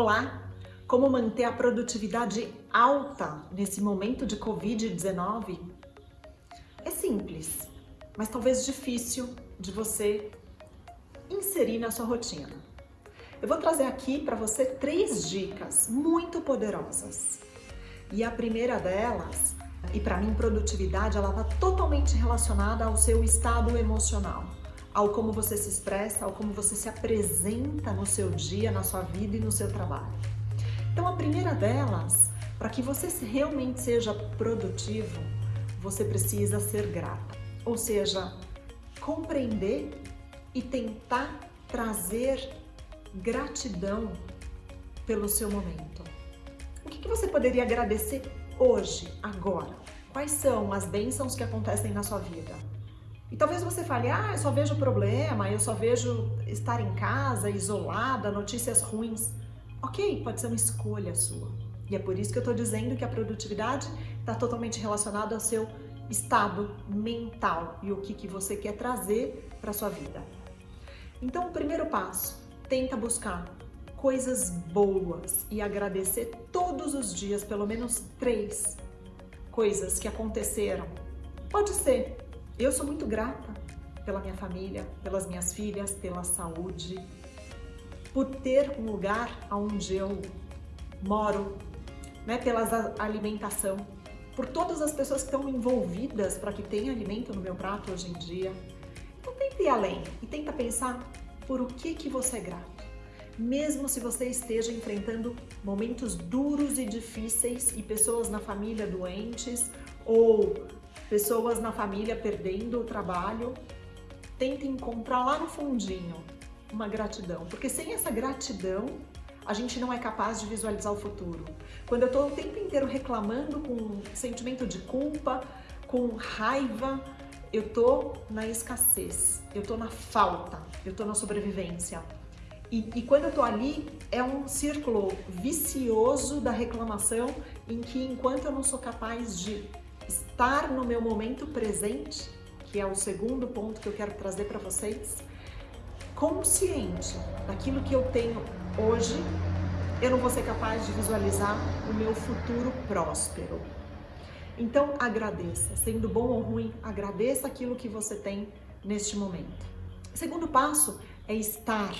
Olá! Como manter a produtividade alta nesse momento de Covid-19? É simples, mas talvez difícil de você inserir na sua rotina. Eu vou trazer aqui para você três dicas muito poderosas. E a primeira delas, e para mim produtividade, ela está totalmente relacionada ao seu estado emocional ao como você se expressa, ao como você se apresenta no seu dia, na sua vida e no seu trabalho. Então, a primeira delas, para que você realmente seja produtivo, você precisa ser grato, ou seja, compreender e tentar trazer gratidão pelo seu momento. O que você poderia agradecer hoje, agora? Quais são as bênçãos que acontecem na sua vida? E talvez você fale, ah, eu só vejo problema, eu só vejo estar em casa, isolada, notícias ruins. Ok, pode ser uma escolha sua. E é por isso que eu estou dizendo que a produtividade está totalmente relacionada ao seu estado mental e o que, que você quer trazer para sua vida. Então, o primeiro passo, tenta buscar coisas boas e agradecer todos os dias, pelo menos três coisas que aconteceram. Pode ser eu sou muito grata pela minha família, pelas minhas filhas, pela saúde, por ter um lugar onde eu moro, né, pela alimentação, por todas as pessoas que estão envolvidas para que tenha alimento no meu prato hoje em dia. Então tenta ir além e tenta pensar por o que, que você é grato. Mesmo se você esteja enfrentando momentos duros e difíceis e pessoas na família doentes ou pessoas na família perdendo o trabalho, tenta encontrar lá no fundinho uma gratidão, porque sem essa gratidão a gente não é capaz de visualizar o futuro. Quando eu estou o tempo inteiro reclamando com sentimento de culpa, com raiva, eu tô na escassez, eu tô na falta, eu tô na sobrevivência. E, e, quando eu tô ali, é um círculo vicioso da reclamação em que enquanto eu não sou capaz de estar no meu momento presente, que é o segundo ponto que eu quero trazer para vocês, consciente daquilo que eu tenho hoje, eu não vou ser capaz de visualizar o meu futuro próspero. Então agradeça, sendo bom ou ruim, agradeça aquilo que você tem neste momento. Segundo passo é estar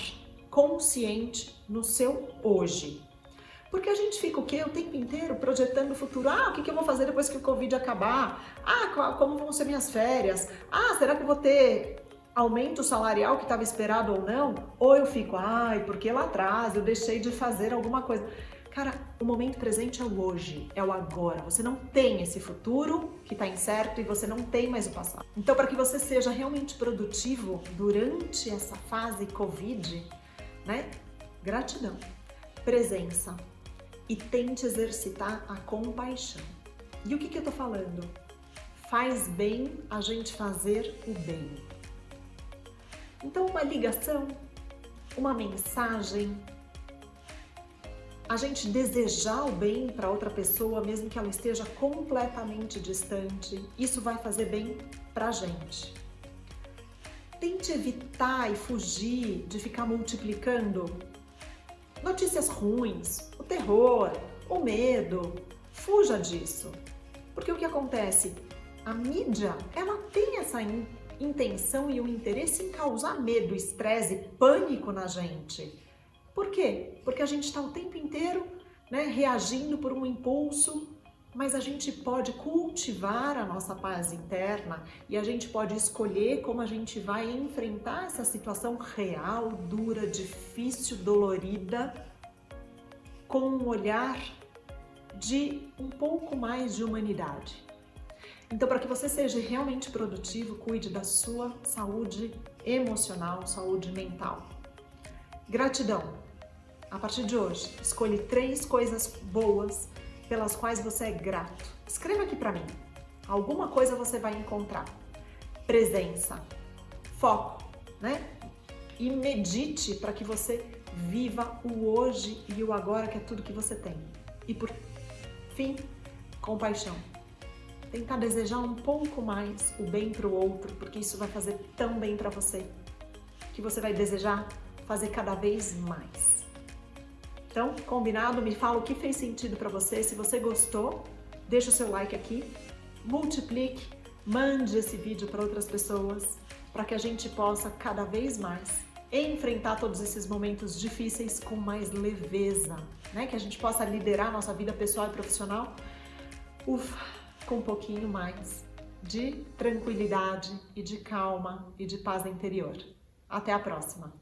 consciente no seu hoje. Porque a gente fica o quê? O tempo inteiro projetando o futuro. Ah, o que, eu vou fazer depois que o Covid acabar? Ah, como vão ser minhas férias? Ah, será que eu vou ter aumento salarial que estava esperado ou não? Ou eu fico, ai, porque lá atrás eu deixei de fazer alguma coisa. Cara, o momento presente é o hoje, é o agora. Você não tem esse futuro que está incerto e você não tem mais o passado. Então, para que você seja realmente produtivo durante essa fase Covid, né? Gratidão, presença, e tente exercitar a compaixão. E o que, que eu tô falando? Faz bem a gente fazer o bem. Então, uma ligação, uma mensagem, a gente desejar o bem para outra pessoa, mesmo que ela esteja completamente distante, isso vai fazer bem para a gente. Tente evitar e fugir de ficar multiplicando notícias ruins, terror, o medo. Fuja disso. Porque o que acontece? A mídia, ela tem essa in intenção e o interesse em causar medo, estresse, pânico na gente. Por quê? Porque a gente está o tempo inteiro né, reagindo por um impulso mas a gente pode cultivar a nossa paz interna e a gente pode escolher como a gente vai enfrentar essa situação real, dura, difícil, dolorida, com um olhar de um pouco mais de humanidade. Então, para que você seja realmente produtivo, cuide da sua saúde emocional, saúde mental. Gratidão. A partir de hoje, escolhe três coisas boas pelas quais você é grato. Escreva aqui para mim. Alguma coisa você vai encontrar. Presença, foco, né? E medite para que você viva o hoje e o agora, que é tudo que você tem. E por fim, compaixão. Tentar desejar um pouco mais o bem para o outro, porque isso vai fazer tão bem para você, que você vai desejar fazer cada vez mais. Então, combinado? Me fala o que fez sentido para você. Se você gostou, deixa o seu like aqui, multiplique, mande esse vídeo para outras pessoas, para que a gente possa cada vez mais enfrentar todos esses momentos difíceis com mais leveza, né? Que a gente possa liderar nossa vida pessoal e profissional, ufa, com um pouquinho mais de tranquilidade e de calma e de paz interior. Até a próxima!